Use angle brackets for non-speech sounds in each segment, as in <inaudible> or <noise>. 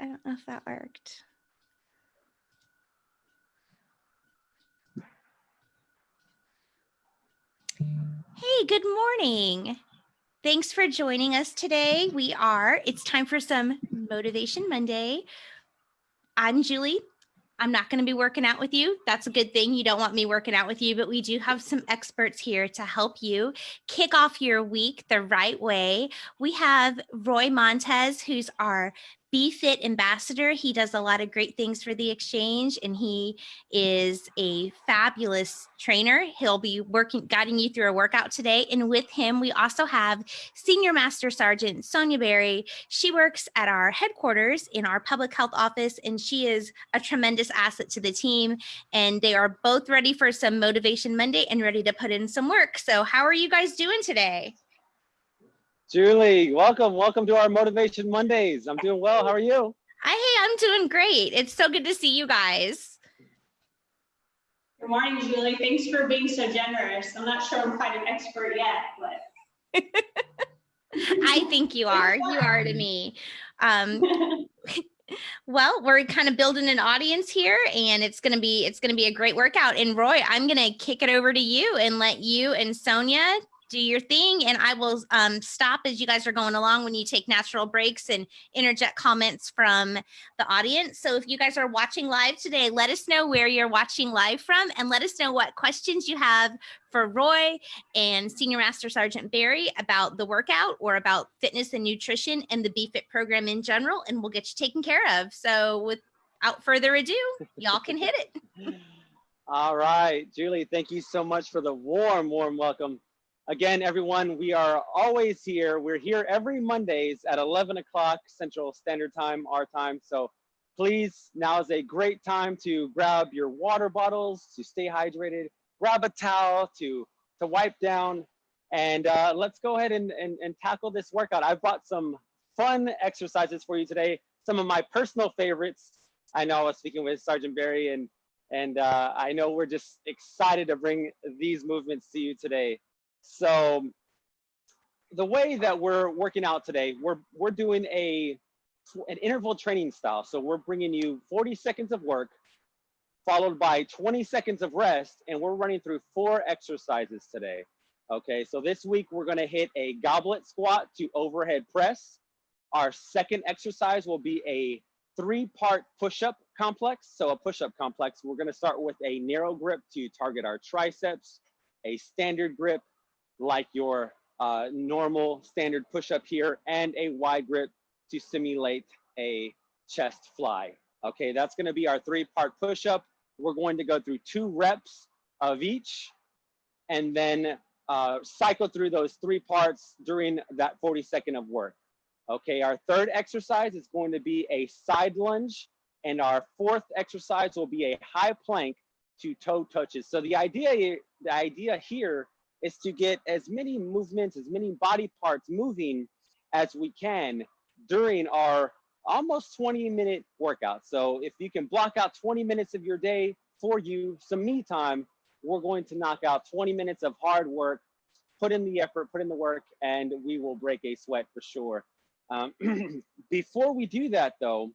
I don't know if that worked. Hey, good morning. Thanks for joining us today. We are, it's time for some Motivation Monday. I'm Julie. I'm not going to be working out with you. That's a good thing. You don't want me working out with you, but we do have some experts here to help you kick off your week the right way. We have Roy Montez, who's our BFit ambassador. He does a lot of great things for the exchange and he is a fabulous trainer. He'll be working, guiding you through a workout today. And with him, we also have Senior Master Sergeant Sonia Berry. She works at our headquarters in our public health office and she is a tremendous asset to the team. And they are both ready for some Motivation Monday and ready to put in some work. So how are you guys doing today? Julie, welcome. Welcome to our Motivation Mondays. I'm doing well. How are you? Hi, hey, I'm doing great. It's so good to see you guys. Good morning, Julie. Thanks for being so generous. I'm not sure I'm quite an expert yet, but. <laughs> I think you are. You are to me. Um, <laughs> well, we're kind of building an audience here and it's going to be it's going to be a great workout. And Roy, I'm going to kick it over to you and let you and Sonia do your thing and I will um, stop as you guys are going along when you take natural breaks and interject comments from the audience. So if you guys are watching live today, let us know where you're watching live from and let us know what questions you have for Roy and Senior Master Sergeant Barry about the workout or about fitness and nutrition and the BFit program in general, and we'll get you taken care of. So without further ado, y'all can hit it. <laughs> All right, Julie, thank you so much for the warm, warm welcome. Again, everyone, we are always here. We're here every Mondays at 11 o'clock Central Standard Time, our time. So please, now is a great time to grab your water bottles, to stay hydrated, grab a towel to, to wipe down, and uh, let's go ahead and, and, and tackle this workout. I've brought some fun exercises for you today, some of my personal favorites. I know I was speaking with Sergeant Barry, and, and uh, I know we're just excited to bring these movements to you today. So the way that we're working out today, we're, we're doing a, an interval training style. So we're bringing you 40 seconds of work, followed by 20 seconds of rest, and we're running through four exercises today. Okay, so this week we're gonna hit a goblet squat to overhead press. Our second exercise will be a three-part push-up complex. So a push-up complex, we're gonna start with a narrow grip to target our triceps, a standard grip like your uh, normal standard push-up here and a wide grip to simulate a chest fly. Okay, that's gonna be our three-part push-up. We're going to go through two reps of each and then uh, cycle through those three parts during that 40 second of work. Okay, our third exercise is going to be a side lunge and our fourth exercise will be a high plank to toe touches. So the idea, the idea here is to get as many movements, as many body parts moving as we can during our almost 20 minute workout. So if you can block out 20 minutes of your day for you, some me time, we're going to knock out 20 minutes of hard work, put in the effort, put in the work, and we will break a sweat for sure. Um, <clears throat> before we do that though,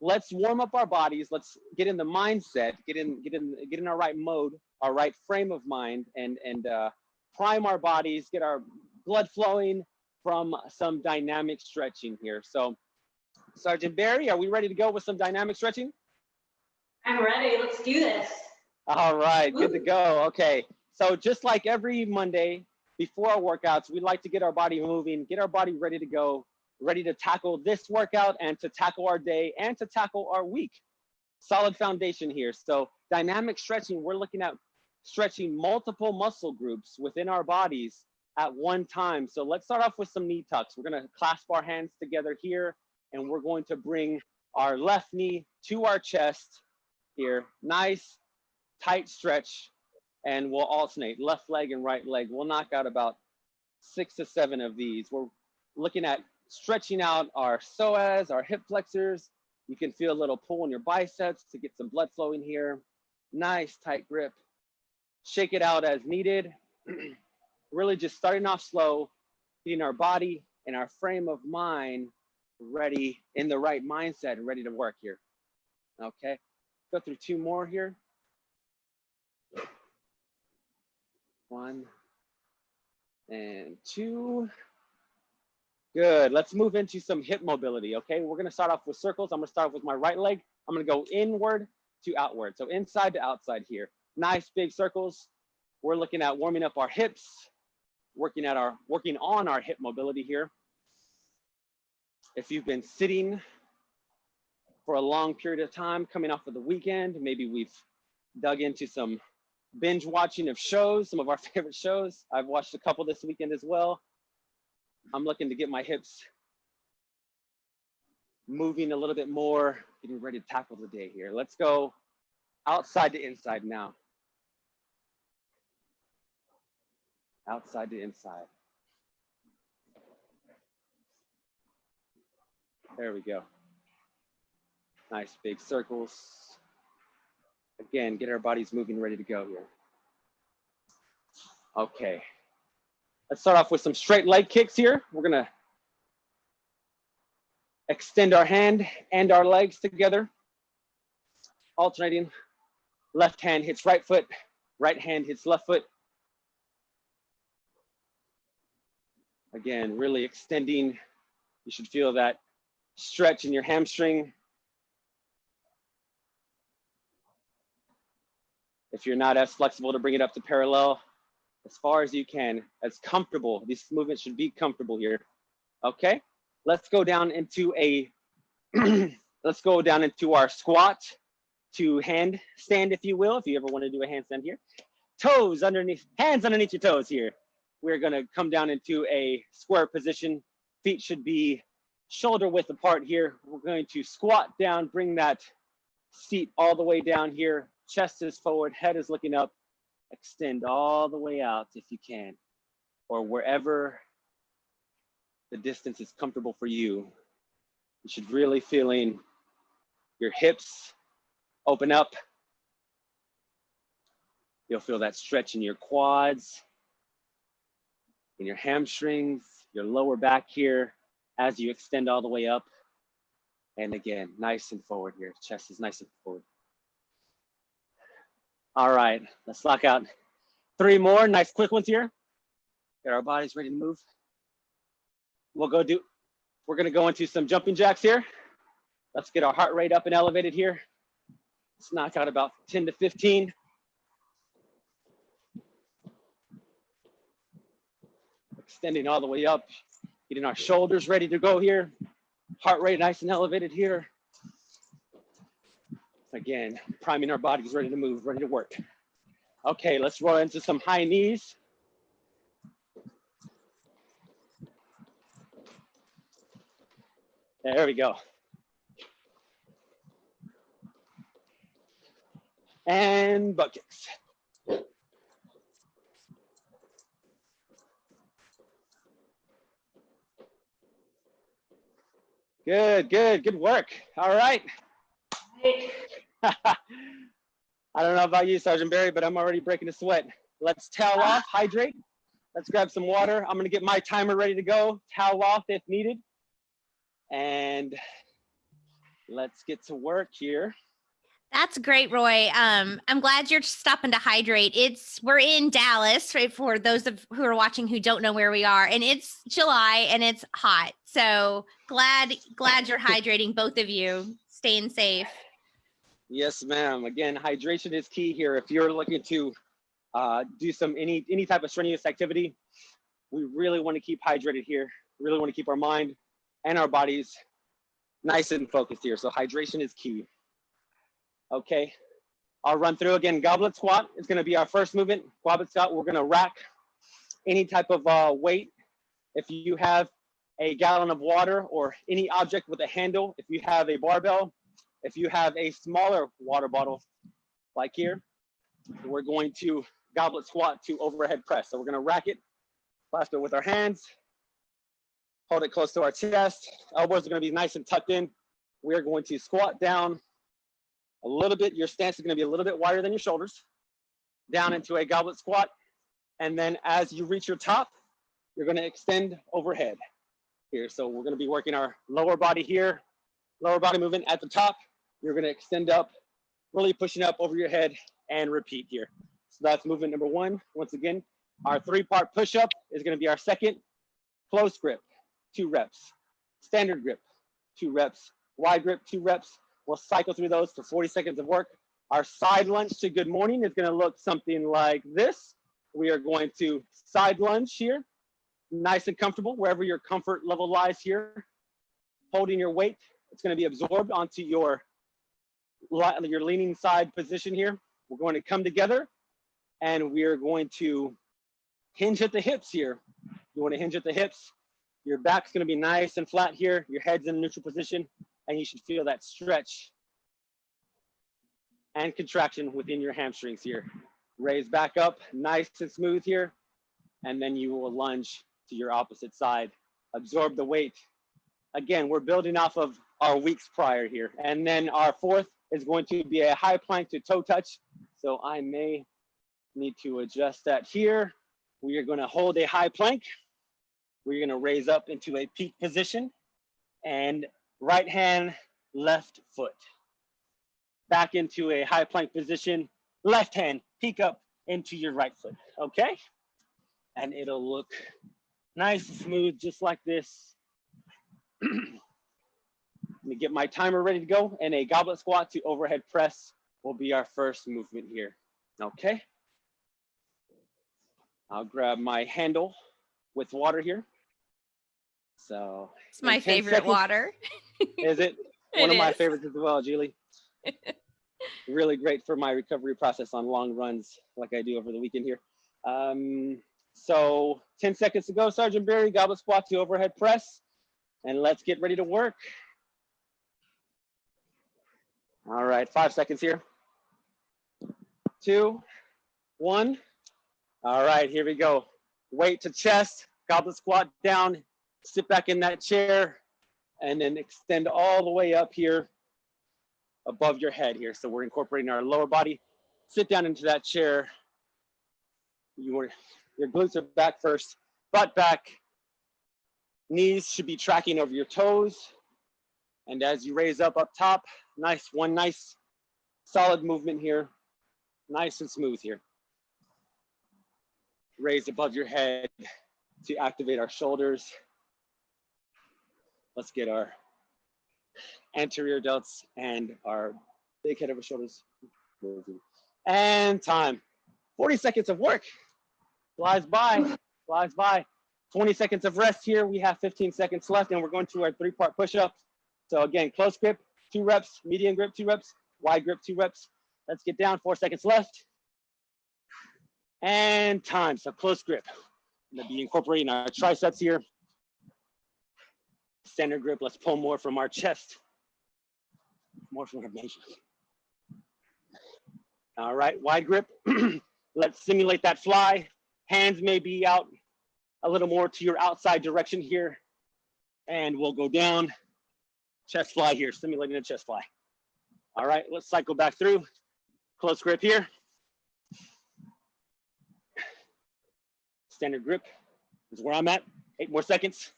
let's warm up our bodies. Let's get in the mindset, get in, get in, get in our right mode, our right frame of mind, and and uh, prime our bodies, get our blood flowing from some dynamic stretching here. So, Sergeant Barry, are we ready to go with some dynamic stretching? I'm ready. Let's do this. All right, good to go. Okay, so just like every Monday before our workouts, we like to get our body moving, get our body ready to go ready to tackle this workout and to tackle our day and to tackle our week. Solid foundation here. So dynamic stretching, we're looking at stretching multiple muscle groups within our bodies at one time. So let's start off with some knee tucks. We're gonna clasp our hands together here and we're going to bring our left knee to our chest here. Nice, tight stretch. And we'll alternate left leg and right leg. We'll knock out about six to seven of these. We're looking at stretching out our psoas, our hip flexors. You can feel a little pull in your biceps to get some blood flowing here. Nice tight grip. Shake it out as needed. <clears throat> really just starting off slow, getting our body and our frame of mind ready in the right mindset and ready to work here. Okay, go through two more here. One and two. Good. Let's move into some hip mobility. Okay, we're gonna start off with circles. I'm gonna start with my right leg. I'm gonna go inward to outward. So inside to outside here. Nice big circles. We're looking at warming up our hips, working at our working on our hip mobility here. If you've been sitting for a long period of time coming off of the weekend, maybe we've dug into some binge watching of shows, some of our <laughs> favorite shows. I've watched a couple this weekend as well. I'm looking to get my hips moving a little bit more, getting ready to tackle the day here. Let's go outside to inside now. Outside to inside. There we go. Nice big circles. Again, get our bodies moving, ready to go here. Okay. Let's start off with some straight leg kicks here. We're gonna extend our hand and our legs together, alternating. Left hand hits right foot, right hand hits left foot. Again, really extending. You should feel that stretch in your hamstring. If you're not as flexible to bring it up to parallel, as far as you can, as comfortable. These movements should be comfortable here. Okay, let's go down into a, <clears throat> let's go down into our squat to hand stand, if you will, if you ever want to do a handstand here. Toes underneath, hands underneath your toes here. We're gonna come down into a square position. Feet should be shoulder width apart here. We're going to squat down, bring that seat all the way down here. Chest is forward, head is looking up. Extend all the way out if you can, or wherever the distance is comfortable for you. You should really feeling your hips open up. You'll feel that stretch in your quads, in your hamstrings, your lower back here as you extend all the way up. And again, nice and forward here. Chest is nice and forward. All right, let's lock out three more nice quick ones here. Get our bodies ready to move. We'll go do, we're gonna go into some jumping jacks here. Let's get our heart rate up and elevated here. Let's knock out about 10 to 15. Extending all the way up, getting our shoulders ready to go here. Heart rate nice and elevated here. Again, priming our bodies ready to move, ready to work. Okay, let's roll into some high knees. There we go. And kicks. Good, good, good work. All right. <laughs> I don't know about you, Sergeant Barry, but I'm already breaking a sweat. Let's towel off, hydrate. Let's grab some water. I'm gonna get my timer ready to go, towel off if needed. And let's get to work here. That's great, Roy. Um, I'm glad you're stopping to hydrate. It's we're in Dallas, right? For those of who are watching who don't know where we are, and it's July and it's hot. So glad glad you're <laughs> hydrating, both of you, staying safe. Yes, ma'am. Again, hydration is key here. If you're looking to uh, do some any any type of strenuous activity, we really want to keep hydrated here. Really want to keep our mind and our bodies nice and focused here. So hydration is key. Okay, I'll run through again. Goblet squat is going to be our first movement. Goblet squat, we're going to rack any type of uh, weight. If you have a gallon of water or any object with a handle, if you have a barbell, if you have a smaller water bottle like here, we're going to goblet squat to overhead press. So we're gonna rack it, clasp it with our hands, hold it close to our chest. Elbows are gonna be nice and tucked in. We are going to squat down a little bit. Your stance is gonna be a little bit wider than your shoulders, down into a goblet squat. And then as you reach your top, you're gonna extend overhead. here. So we're gonna be working our lower body here, lower body movement at the top. You're gonna extend up, really pushing up over your head and repeat here. So that's movement number one. Once again, our three part push up is gonna be our second. Close grip, two reps. Standard grip, two reps. Wide grip, two reps. We'll cycle through those for 40 seconds of work. Our side lunge to good morning is gonna look something like this. We are going to side lunge here, nice and comfortable, wherever your comfort level lies here. Holding your weight, it's gonna be absorbed onto your, your leaning side position here. We're going to come together and we are going to hinge at the hips here. You wanna hinge at the hips. Your back's gonna be nice and flat here. Your head's in a neutral position and you should feel that stretch and contraction within your hamstrings here. Raise back up, nice and smooth here. And then you will lunge to your opposite side. Absorb the weight. Again, we're building off of our weeks prior here. And then our fourth is going to be a high plank to toe touch. So I may need to adjust that here. We are gonna hold a high plank. We're gonna raise up into a peak position and right hand, left foot. Back into a high plank position, left hand, peek up into your right foot, okay? And it'll look nice, smooth, just like this. <clears throat> Let me get my timer ready to go and a goblet squat to overhead press will be our first movement here, okay? I'll grab my handle with water here. So It's my favorite seconds- water. <laughs> is it? It <laughs> One of my favorites as well, Julie. <laughs> really great for my recovery process on long runs like I do over the weekend here. Um, so 10 seconds to go, Sergeant Barry, goblet squat to overhead press, and let's get ready to work. All right, five seconds here. Two, one. All right, here we go. Weight to chest, goblet squat down, sit back in that chair, and then extend all the way up here above your head here. So we're incorporating our lower body. Sit down into that chair. You were, your glutes are back first, butt back. Knees should be tracking over your toes. And as you raise up up top, nice, one nice solid movement here. Nice and smooth here. Raise above your head to activate our shoulders. Let's get our anterior delts and our big head over shoulders moving. And time. 40 seconds of work. Flies by, flies by. 20 seconds of rest here. We have 15 seconds left and we're going to our three part push-ups. So again, close grip, two reps, medium grip, two reps, wide grip, two reps. Let's get down, four seconds left. And time, so close grip. I'm gonna be incorporating our triceps here. Standard grip, let's pull more from our chest. More from our bench. All right, wide grip. <clears throat> let's simulate that fly. Hands may be out a little more to your outside direction here. And we'll go down, chest fly here, simulating a chest fly. All right, let's cycle back through. Close grip here. Standard grip is where I'm at. Eight more seconds.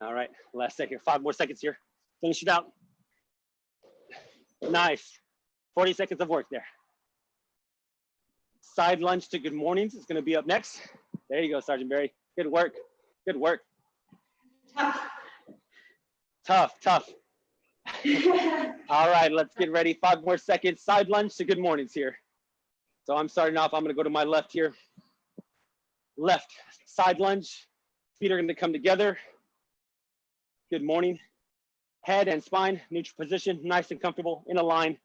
All right, last second, five more seconds here. Finish it out. Nice. 40 seconds of work there. Side lunge to good mornings is gonna be up next. There you go, Sergeant Barry. Good work, good work. Tough. Tough, tough. <laughs> All right, let's get ready. Five more seconds. Side lunge to good mornings here. So I'm starting off, I'm gonna go to my left here. Left, side lunge. Feet are gonna come together. Good morning. Head and spine, neutral position, nice and comfortable, in a line.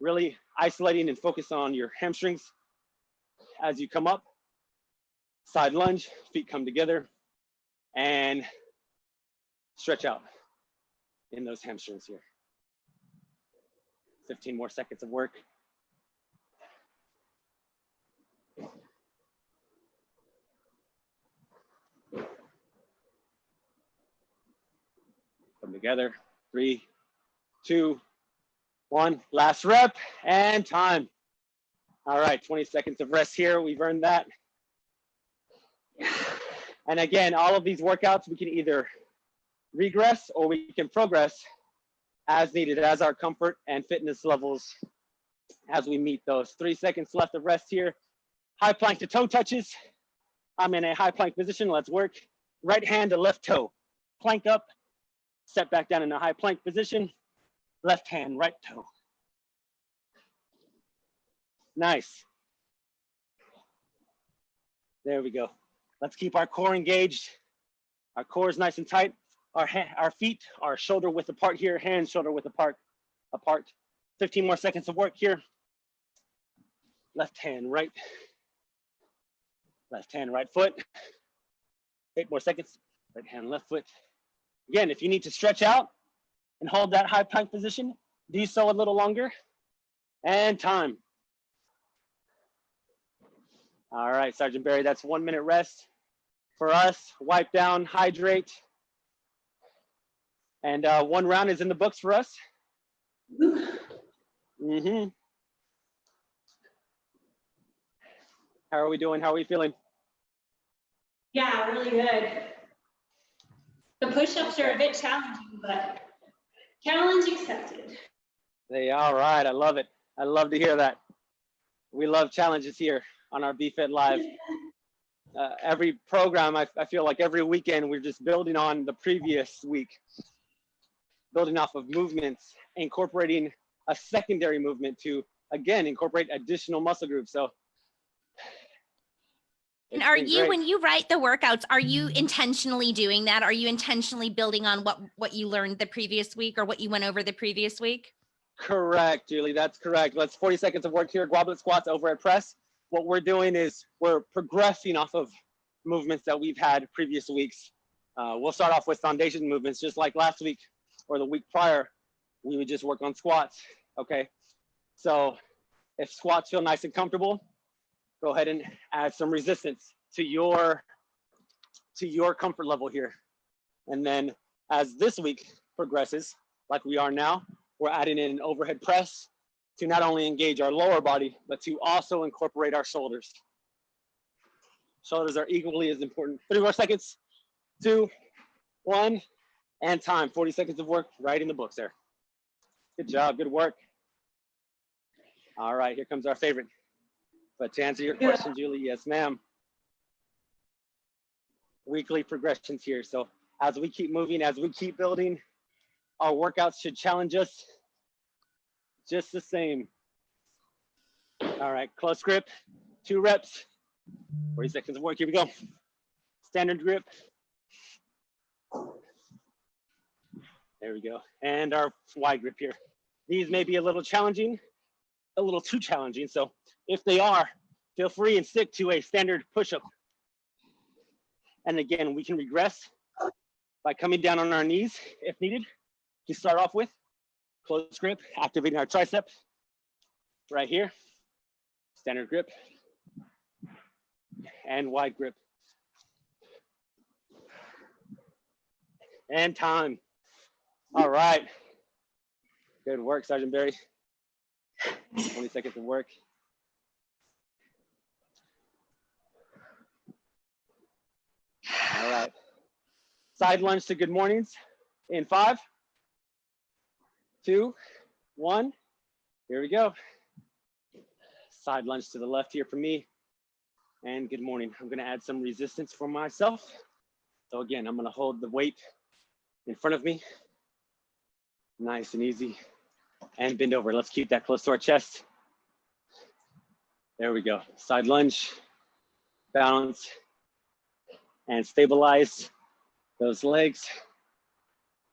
Really isolating and focus on your hamstrings as you come up. Side lunge, feet come together and stretch out in those hamstrings here. 15 more seconds of work. Come together. Three, two, one. Last rep and time. All right, 20 seconds of rest here. We've earned that. And again, all of these workouts, we can either regress or we can progress as needed as our comfort and fitness levels as we meet those. Three seconds left of rest here. High plank to toe touches. I'm in a high plank position. Let's work. Right hand to left toe. Plank up, step back down in a high plank position. Left hand, right toe. Nice. There we go. Let's keep our core engaged. Our core is nice and tight. Our, our feet are shoulder width apart here, hands shoulder width apart, apart. 15 more seconds of work here. Left hand, right. Left hand, right foot. Eight more seconds. Right hand, left foot. Again, if you need to stretch out and hold that high plank position, do so a little longer. And time. All right, Sergeant Barry, that's one minute rest for us. Wipe down, hydrate. And uh, one round is in the books for us. hmm How are we doing? How are we feeling? Yeah, really good. The push-ups are a bit challenging, but challenge accepted. They all right. I love it. I love to hear that. We love challenges here on our BFit Live. <laughs> Uh, every program, I, I feel like every weekend we're just building on the previous week, building off of movements, incorporating a secondary movement to again incorporate additional muscle groups. So, And are you, great. when you write the workouts, are you intentionally doing that? Are you intentionally building on what, what you learned the previous week or what you went over the previous week? Correct, Julie. That's correct. Let's 40 seconds of work here. Goblet squats overhead press. What we're doing is we're progressing off of movements that we've had previous weeks. Uh, we'll start off with foundation movements, just like last week or the week prior. We would just work on squats. Okay. So if squats feel nice and comfortable, go ahead and add some resistance to your to your comfort level here. And then as this week progresses, like we are now, we're adding in an overhead press to not only engage our lower body, but to also incorporate our shoulders. Shoulders are equally as important. 30 more seconds, two, one, and time. 40 seconds of work right in the books there. Good job, good work. All right, here comes our favorite. But to answer your Yeah. question, Julie, yes, ma'am. Weekly progressions here. So as we keep moving, as we keep building, our workouts should challenge us just the same. All right, close grip, two reps, 40 seconds of work. Here we go. Standard grip. There we go. And our wide grip here. These may be a little challenging, a little too challenging. So if they are, feel free and stick to a standard push-up. And again, we can regress by coming down on our knees if needed to start off with. Close grip, activating our triceps right here. Standard grip and wide grip. And time. All right. Good work, Sergeant Barry. 20 seconds of work. All right. Side lunge to good mornings in five, two, one. Here we go. Side lunge to the left here for me. And good morning. I'm gonna add some resistance for myself. So again, I'm gonna hold the weight in front of me. Nice and easy. And bend over. Let's keep that close to our chest. There we go. Side lunge, balance, and stabilize those legs.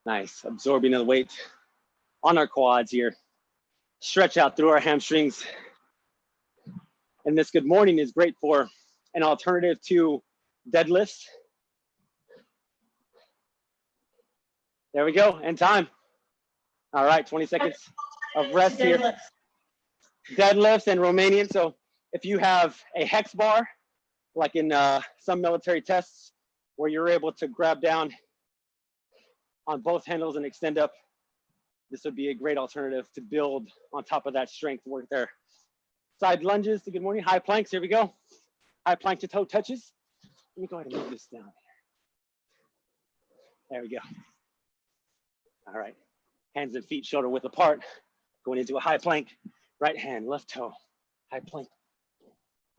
Nice. Absorbing the weight on our quads here. Stretch out through our hamstrings. And this good morning is great for an alternative to deadlifts. There we go, and time. All right, 20 seconds of rest here. Deadlifts. Deadlifts and Romanian. So if you have a hex bar, like in uh, some military tests, where you're able to grab down on both handles and extend up, this would be a great alternative to build on top of that strength work there. Side lunges to good morning. High planks. Here we go. High plank to toe touches. Let me go ahead and move this down. There we go. All right, hands and feet shoulder width apart, going into a high plank, right hand, left toe, high plank,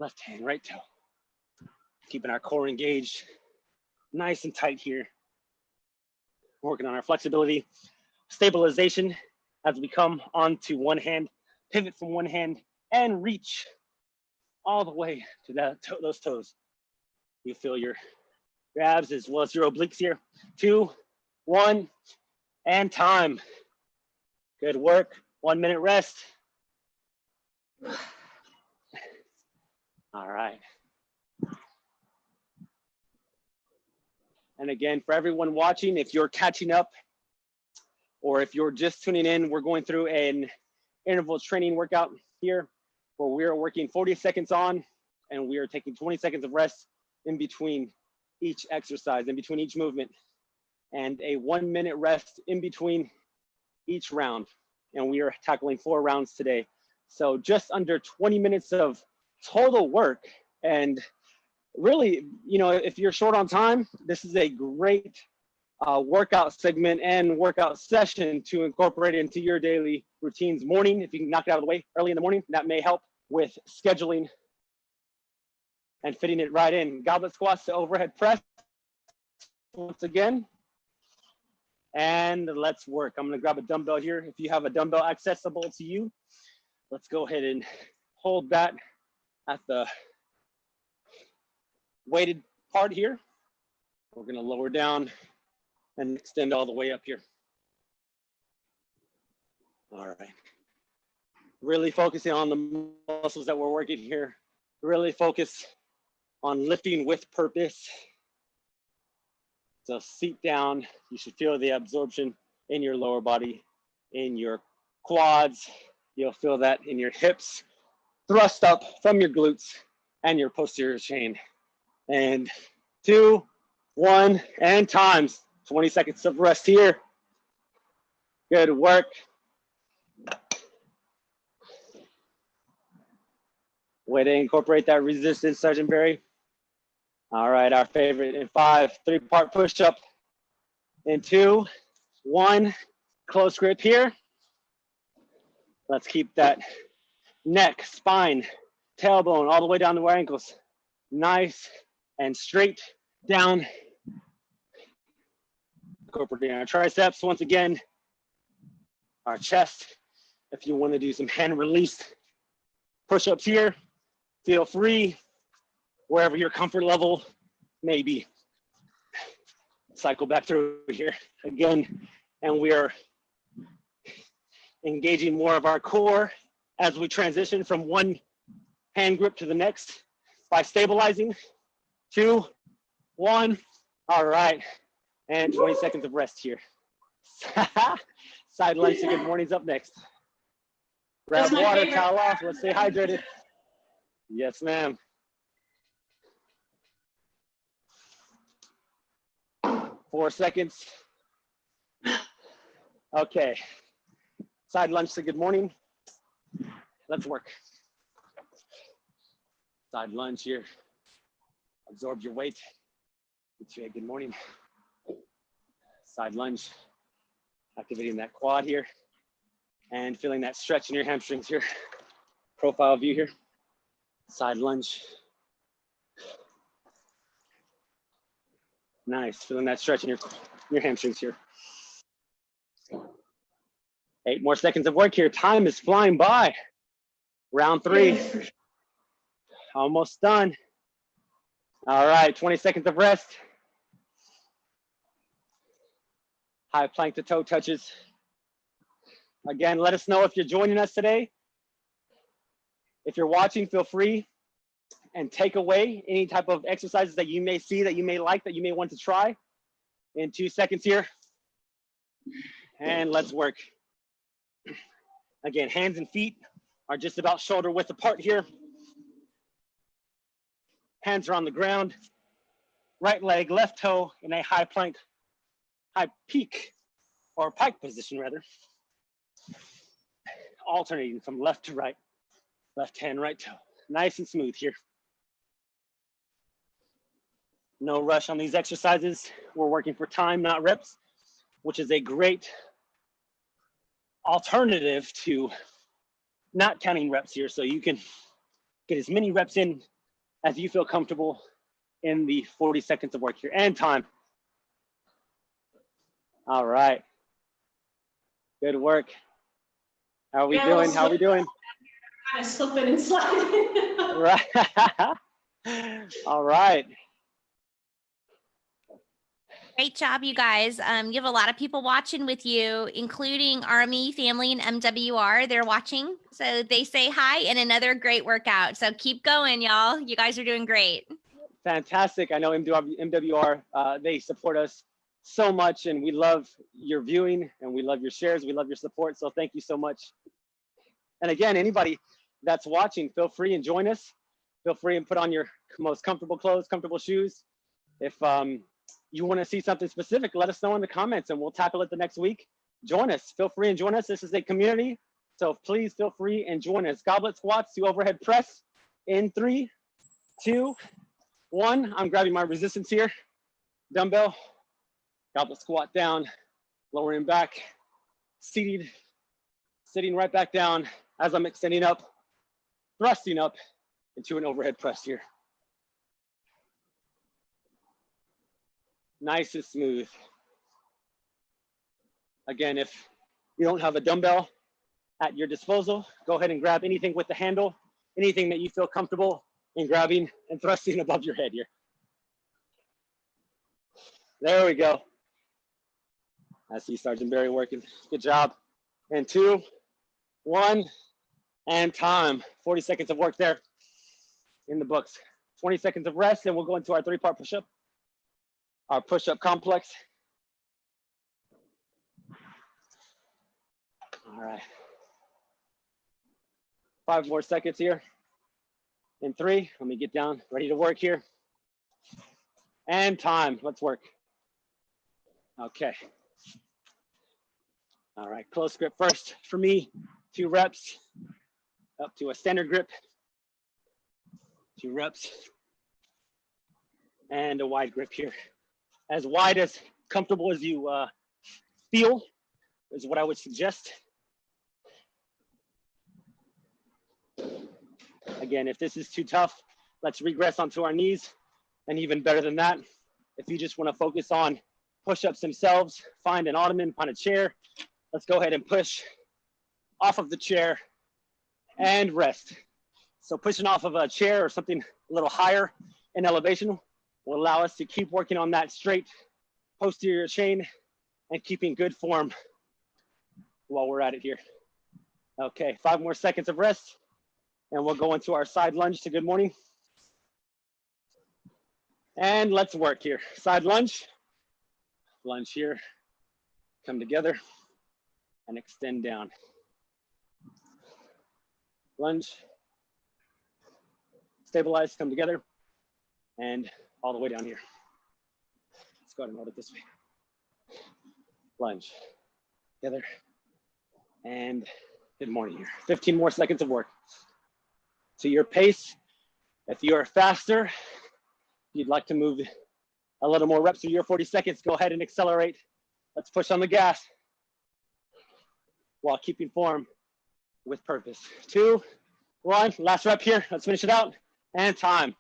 left hand, right toe. Keeping our core engaged, nice and tight here. Working on our flexibility, stabilization as we come onto one hand, pivot from one hand and reach all the way to that to those toes. You feel your, your abs as well as your obliques here. Two, one, and time. Good work. One minute rest. All right. And again, for everyone watching, if you're catching up or if you're just tuning in, we're going through an interval training workout here where we are working 40 seconds on and we are taking 20 seconds of rest in between each exercise, in between each movement, and a one minute rest in between each round. And we are tackling four rounds today. So just under 20 minutes of total work. And really, you know, if you're short on time, this is a great uh, workout segment and workout session to incorporate into your daily routines. Morning, if you can knock it out of the way early in the morning, that may help with scheduling and fitting it right in. Goblet squats to overhead press once again. And let's work. I'm gonna grab a dumbbell here. If you have a dumbbell accessible to you, let's go ahead and hold that at the weighted part here. We're gonna lower down and extend all the way up here. All right. Really focusing on the muscles that we're working here. Really focus on lifting with purpose. So seat down, you should feel the absorption in your lower body, in your quads. You'll feel that in your hips, thrust up from your glutes and your posterior chain. And two, one, and times. 20 seconds of rest here. Good work. Way to incorporate that resistance, Sergeant Barry. All right, our favorite in five, three part push up in two, one, close grip here. Let's keep that neck, spine, tailbone all the way down to our ankles. Nice and straight down incorporating our triceps once again, our chest. If you want to do some hand release push-ups here, feel free wherever your comfort level may be. Cycle back through here again, and we are engaging more of our core as we transition from one hand grip to the next by stabilizing. Two, one, all right and 20 seconds of rest here. <laughs> Side lunge to good morning's up next. Grab water, favorite. towel off, let's stay hydrated. Yes, ma'am. Four seconds. Okay. Side lunge to good morning. Let's work. Side lunge here. Absorb your weight. Good morning side lunge, activating that quad here and feeling that stretch in your hamstrings here. Profile view here, side lunge. Nice, feeling that stretch in your, your hamstrings here. Eight more seconds of work here. Time is flying by. Round three. Almost done. All right, 20 seconds of rest. high plank to toe touches. Again, let us know if you're joining us today. If you're watching, feel free and take away any type of exercises that you may see, that you may like, that you may want to try. In two seconds here. And let's work. Again, hands and feet are just about shoulder width apart here. Hands are on the ground. Right leg, left toe in a high plank high peak or pike position rather, alternating from left to right, left hand, right toe. Nice and smooth here. No rush on these exercises. We're working for time, not reps, which is a great alternative to not counting reps here. So you can get as many reps in as you feel comfortable in the 40 seconds of work here and time. All right. Good work. How are we Yeah, doing? How are we doing? <laughs> Kind of slipping and sliding. <laughs> Right. <laughs> All right. Great job, you guys. Um, you have a lot of people watching with you, including Army family and MWR. They're watching, so they say hi and another great workout. So keep going, y'all. You guys are doing great. Fantastic. I know MWR, uh, they support us so much and we love your viewing and we love your shares. We love your support. So thank you so much. And again, anybody that's watching, feel free and join us. Feel free and put on your most comfortable clothes, comfortable shoes. If um, you want to see something specific, let us know in the comments and we'll tackle it the next week. Join us. Feel free and join us. This is a community. So please feel free and join us. Goblet squats to overhead press in three, two, one. I'm grabbing my resistance here. Dumbbell, goblet squat down, lowering back, seated, sitting right back down as I'm extending up, thrusting up into an overhead press here. Nice and smooth. Again, if you don't have a dumbbell at your disposal, go ahead and grab anything with the handle, anything that you feel comfortable in grabbing and thrusting <laughs> above your head here. There we go. I see Sergeant Barry working. Good job. And two, one, and time. 40 seconds of work there in the books. 20 seconds of rest, and we'll go into our three-part push-up, our push-up complex. All right. Five more seconds here. In three, let me get down, ready to work here. And time, let's work. Okay. All right, close grip first for me, two reps, up to a standard grip, two reps, and a wide grip here. As wide as comfortable as you uh, feel is what I would suggest. Again, if this is too tough, let's regress onto our knees. And even better than that, if you just wanna focus on push-ups themselves, find an ottoman, find a chair. Let's go ahead and push off of the chair and rest. So pushing off of a chair or something a little higher in elevation will allow us to keep working on that straight posterior chain and keeping good form while we're at it here. Okay, five more seconds of rest and we'll go into our side lunge to good morning. And let's work here. Side lunge, lunge here, come together and extend down. Lunge, stabilize, come together, and all the way down here. Let's go ahead and hold it this way. Lunge, together, and good morning here. 15 more seconds of work. To your pace, if you are faster, you'd like to move a little more reps through your 40 seconds, go ahead and accelerate. Let's push on the gas while keeping form with purpose. Two, one, last rep here. Let's finish it out and time.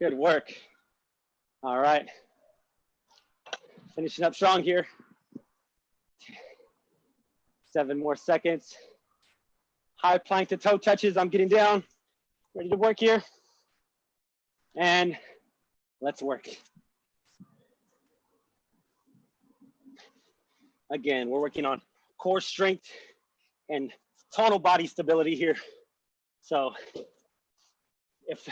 Good work. All right. Finishing up strong here. Seven more seconds. High plank to toe touches. I'm getting down. Ready to work here. And let's work. Again, we're working on core strength and total body stability here. So if,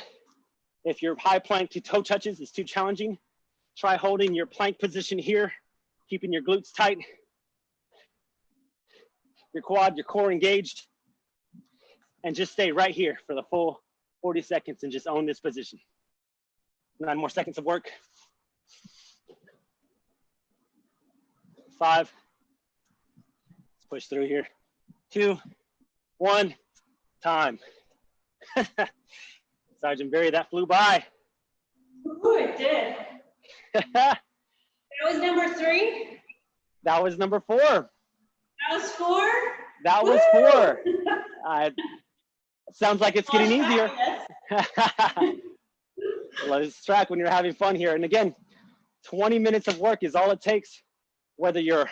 if your high plank to toe touches is too challenging, try holding your plank position here, keeping your glutes tight, your quad, your core engaged, and just stay right here for the full 40 seconds and just own this position. Nine more seconds of work. Five. Let's push through here. Two, one, time. <laughs> Sergeant Barry, that flew by. Ooh, it did. <laughs> that was number three. That was number four. That was four? That was four. <laughs> Uh, sounds like it's getting easier. <laughs> Let's track when you're having fun here. And again, 20 minutes of work is all it takes, whether you're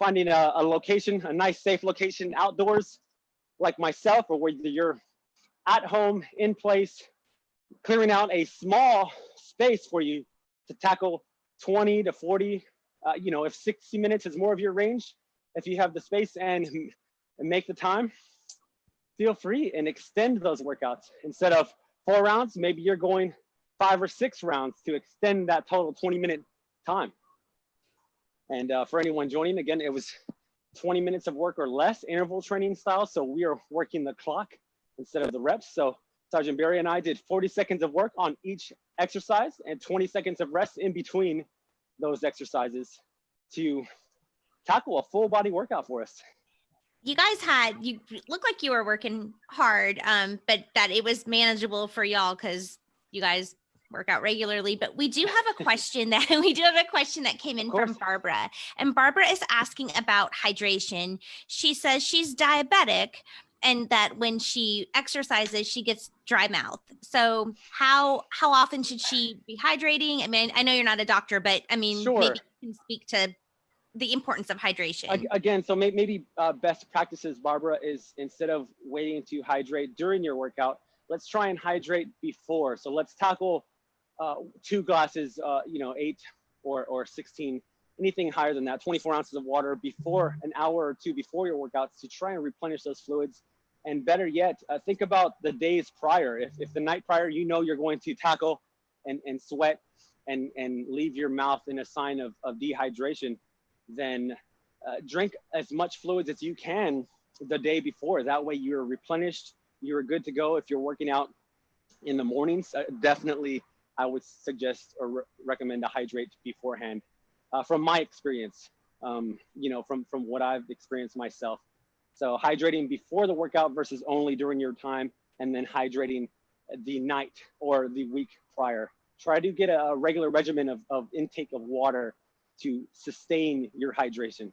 finding a, a location, a nice safe location outdoors like myself, or whether you're at home in place, clearing out a small space for you to tackle 20 to 40, uh, you know, if 60 minutes is more of your range, if you have the space and, <laughs> and make the time, feel free and extend those workouts. Instead of four rounds, maybe you're going five or six rounds to extend that total 20 minute time. And uh, for anyone joining, again, it was 20 minutes of work or less interval training style. So we are working the clock instead of the reps. So Sergeant Barry and I did 40 seconds of work on each exercise and 20 seconds of rest in between those exercises to tackle a full body workout for us. You guys had you look like you were working hard, um, but that it was manageable for y'all because you guys work out regularly. But we do have a <laughs> question that <laughs> we do have a question that came in from Barbara, and Barbara is asking about hydration. She says she's diabetic, and that when she exercises she gets dry mouth so how how often should she be hydrating i mean i know you're not a doctor but i mean Sure. maybe you can speak to the importance of hydration Again, so may- maybe uh, best practices, Barbara, is instead of waiting to hydrate during your workout, let's try and hydrate before. So let's tackle uh, two glasses, uh, you know, eight or, or 16, anything higher than that, 24 ounces of water before an hour or two before your workouts to try and replenish those fluids. And better yet, uh, think about the days prior. If, if the night prior, you know you're going to tackle and, and sweat and, and leave your mouth in a sign of, of dehydration, then uh, drink as much fluids as you can the day before. That way you're replenished, you're good to go. If you're working out in the mornings, uh, definitely I would suggest or re- recommend to hydrate beforehand. Uh, from my experience, um, you know, from from what I've experienced myself. So hydrating before the workout versus only during your time, and then hydrating the night or the week prior. Try to get a regular regimen of, of intake of water to sustain your hydration.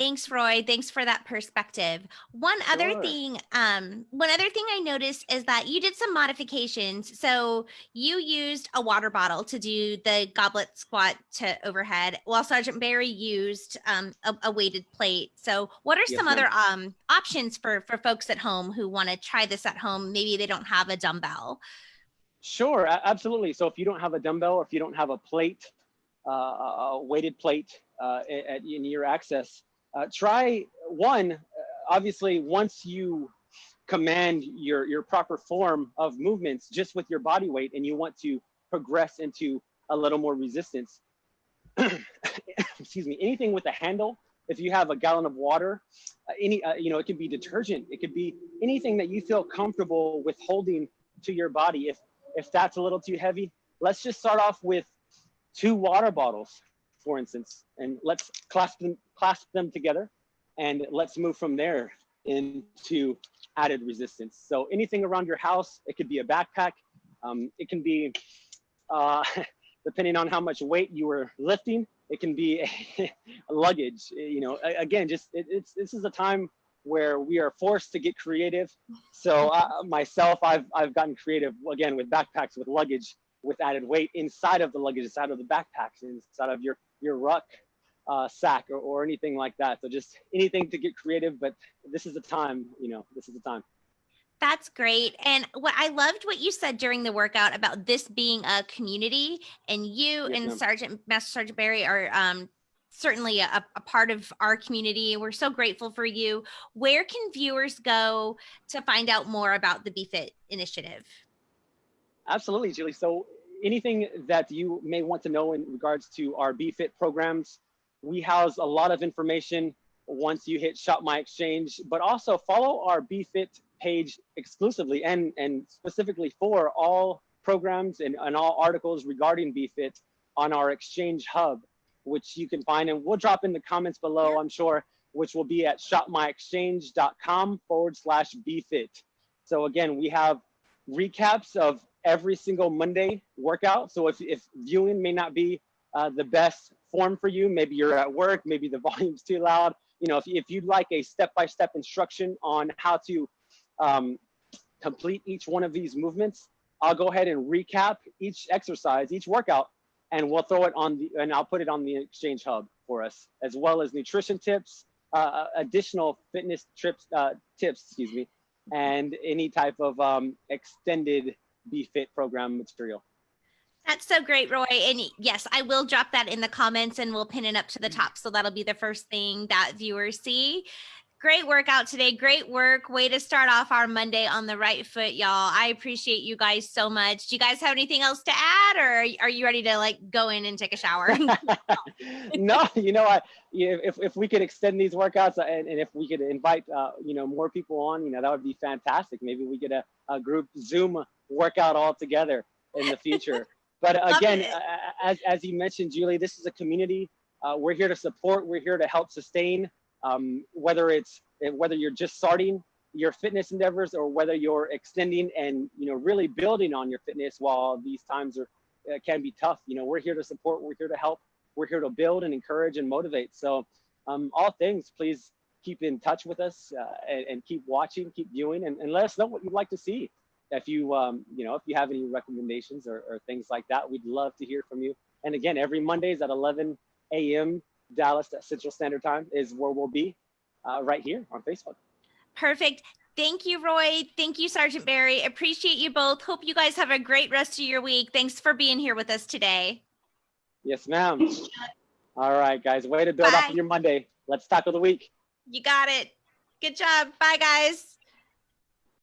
Thanks, Roy. Thanks for that perspective. One other thing, um, one other thing I noticed is that you did some modifications. So you used a water bottle to do the goblet squat to overhead, while Sergeant Barry used um, a, a weighted plate. So, what are Yes, some other um, options for for folks at home who want to try this at home? Maybe they don't have a dumbbell. Sure, absolutely. So if you don't have a dumbbell or if you don't have a plate, uh, a weighted plate uh, at, in your access, try one. uh, Obviously, once you command your your proper form of movements just with your body weight, and you want to progress into a little more resistance. <clears throat> excuse me. Anything with a handle. If you have a gallon of water, uh, any uh, you know, it could be detergent. It could be anything that you feel comfortable with holding to your body. If if that's a little too heavy, let's just start off with two water bottles, for instance, and let's clasp them, clasp them together and let's move from there into added resistance. So anything around your house, it could be a backpack, um, it can be, uh, <laughs> depending on how much weight you were lifting, it can be <laughs> a, luggage, you know, again, just, it, it's, this is a time where we are forced to get creative. So uh, myself, I've, I've gotten creative again with backpacks, with luggage, with added weight inside of the luggage, inside of the backpacks, inside of your, your ruck uh, sack or, or anything like that. So just anything to get creative, but this is the time, you know, this is the time. That's great. And what I loved what you said during the workout about this being a community and you Yes, and ma'am. Sergeant Master Sergeant Barry are um, certainly a, a part of our community. We're so grateful for you. Where can viewers go to find out more about the BFIT initiative? Absolutely, Julie. So anything that you may want to know in regards to our BFIT programs, we house a lot of information once you hit Shop My Exchange, but also follow our BFIT page exclusively and, and specifically for all programs and, and all articles regarding BFIT on our Exchange Hub, which you can find. And we'll drop in the comments below, I'm sure, which will be at shopmyexchange.com forward slash BFIT. So again, we have recaps of every single Monday workout. So if, if viewing may not be uh, the best form for you. Maybe you're at work, maybe the <laughs> volume's too loud. You know, if, if you'd like a step-by-step instruction on how to um, complete each one of these movements, I'll go ahead and recap each exercise, each workout, and we'll throw it on the, and I'll put it on the Exchange Hub for us, as well as nutrition tips, uh, additional fitness trips, uh, tips, excuse me, and any type of um, extended BFIT program material. That's so great, Roy. And yes, I will drop that in the comments and we'll pin it up to the mm-hmm. top. So that'll be the first thing that viewers see. Great workout today. Great work. Way to start off our Monday on the right foot, y'all. I appreciate you guys so much. Do you guys have anything else to add or are you ready to like go in and take a shower? <laughs> no, you know, I, if, if we could extend these workouts uh, and, and if we could invite, uh, you know, more people on, you know, that would be fantastic. Maybe we get a, a group Zoom workout all together in the future. <laughs> But again, as, as you mentioned, Julie, this is a community. Uh, we're here to support. We're here to help sustain um, whether it's whether you're just starting your fitness endeavors or whether you're extending and you know really building on your fitness while these times are uh, can be tough. You know we're here to support we're here to help we're here to build and encourage and motivate. So um, all things please keep in touch with us uh, and, and, keep watching keep viewing and, and, let us know what you'd like to see. If you um, you know if you have any recommendations or, or things like that we'd love to hear from you. And again every mondays at 11 a.m Dallas at Central Standard Time is where we'll be uh, right here on Facebook. Perfect. Thank you, Roy. Thank you, Sergeant Barry. Appreciate you both. Hope you guys have a great rest of your week. Thanks for being here with us today. Yes, ma'am. All right, guys. Way to build Bye. up your Monday. Let's tackle the week. You got it. Good job. Bye, guys.